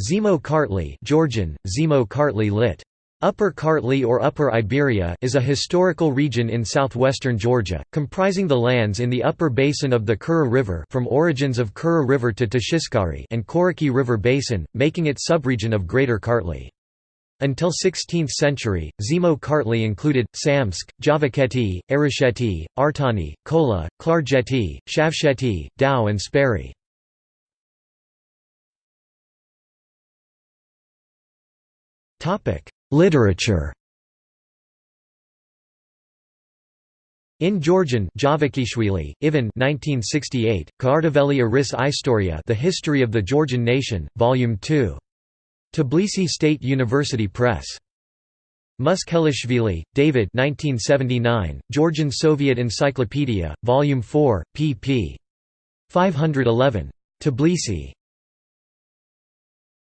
Zemo Kartli Georgian, Zemo Kartli lit. Upper Kartli or Upper Iberia is a historical region in southwestern Georgia, comprising the lands in the upper basin of the Kura River from origins of Kura River to Tashiskari and Koraki River Basin, making it subregion of Greater Kartli. Until 16th century, Zemo Kartli included, Samtskhe, Javakheti, Arasheti, Artani, Kola, Klarjeti, Shavsheti, Tao and Speri. Literature In Georgian Javakhishvili, Ivan 1968, Kartveli Eris Istoria The History of the Georgian Nation, Volume 2. Tbilisi State University Press. Muskhelishvili, David 1979, Georgian Soviet Encyclopedia, Volume 4, pp. 511. Tbilisi.